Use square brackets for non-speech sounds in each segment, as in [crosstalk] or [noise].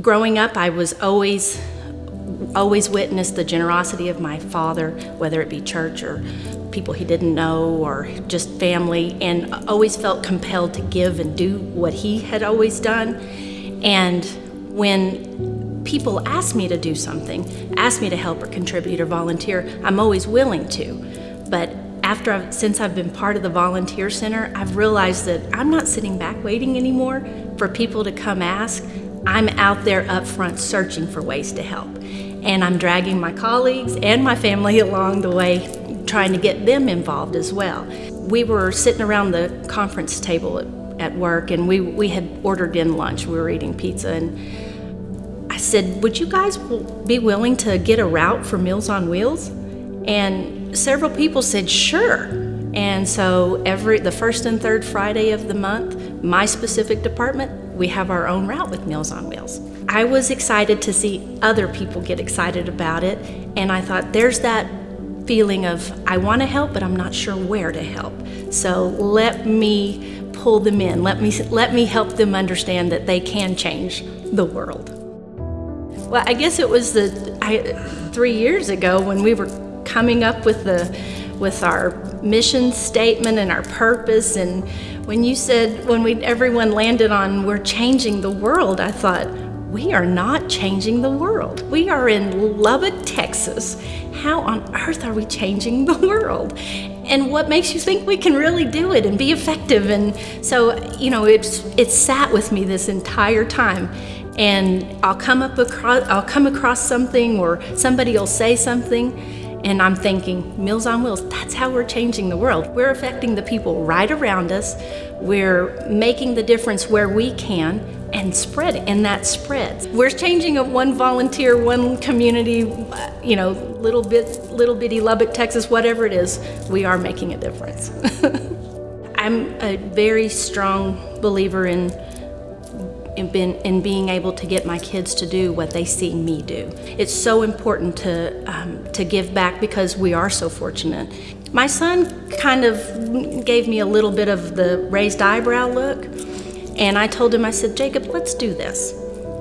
growing up, I was always always witnessed the generosity of my father, whether it be church or people he didn't know or just family, and always felt compelled to give and do what he had always done. And when people ask me to do something, ask me to help or contribute or volunteer, I'm always willing to. But after I've, since I've been part of the volunteer center, I've realized that I'm not sitting back waiting anymore for people to come ask. I'm out there up front searching for ways to help. And I'm dragging my colleagues and my family [laughs] along the way, trying to get them involved as well. We were sitting around the conference table at, at work and we, we had ordered in lunch. We were eating pizza and I said, would you guys be willing to get a route for Meals on Wheels? And several people said, sure. And so every the first and third Friday of the month, my specific department, we have our own route with Meals on Wheels. I was excited to see other people get excited about it, and I thought there's that feeling of I want to help, but I'm not sure where to help. So let me pull them in. Let me let me help them understand that they can change the world. Well, I guess it was the I, three years ago when we were coming up with the with our mission statement and our purpose. And when you said, when we everyone landed on we're changing the world, I thought, we are not changing the world. We are in Lubbock, Texas. How on earth are we changing the world? And what makes you think we can really do it and be effective? And so, you know, it's it sat with me this entire time. And I'll come up across I'll come across something or somebody will say something and I'm thinking, Meals on Wheels, that's how we're changing the world. We're affecting the people right around us. We're making the difference where we can and spread it, and that spreads. We're changing it one volunteer, one community, you know, little bit, little bitty Lubbock, Texas, whatever it is, we are making a difference. [laughs] I'm a very strong believer in in, in being able to get my kids to do what they see me do. It's so important to, um, to give back because we are so fortunate. My son kind of gave me a little bit of the raised eyebrow look, and I told him, I said, Jacob, let's do this.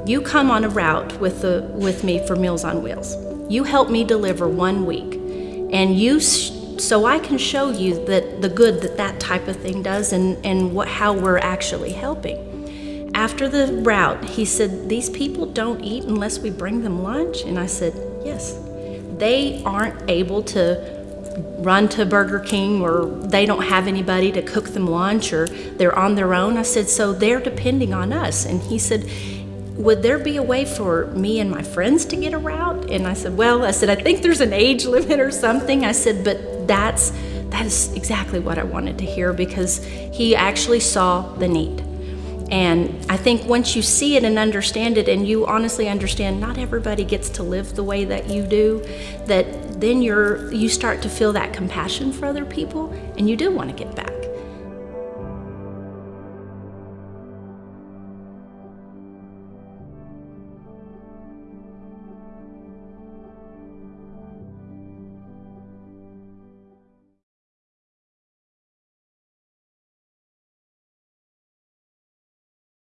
You come on a route with, the, with me for Meals on Wheels. You help me deliver one week, and you so I can show you that the good that that type of thing does and, and what, how we're actually helping. After the route, he said, These people don't eat unless we bring them lunch? And I said, Yes. They aren't able to run to Burger King or they don't have anybody to cook them lunch or they're on their own. I said, So they're depending on us. And he said, would there be a way for me and my friends to get a route? And I said, well, I said, I think there's an age [laughs] limit or something. I said, but that's, that is exactly what I wanted to hear because he actually saw the need. And I think once you see it and understand it, and you honestly understand not everybody gets to live the way that you do, that then you're you start to feel that compassion for other people, and you do want to get back.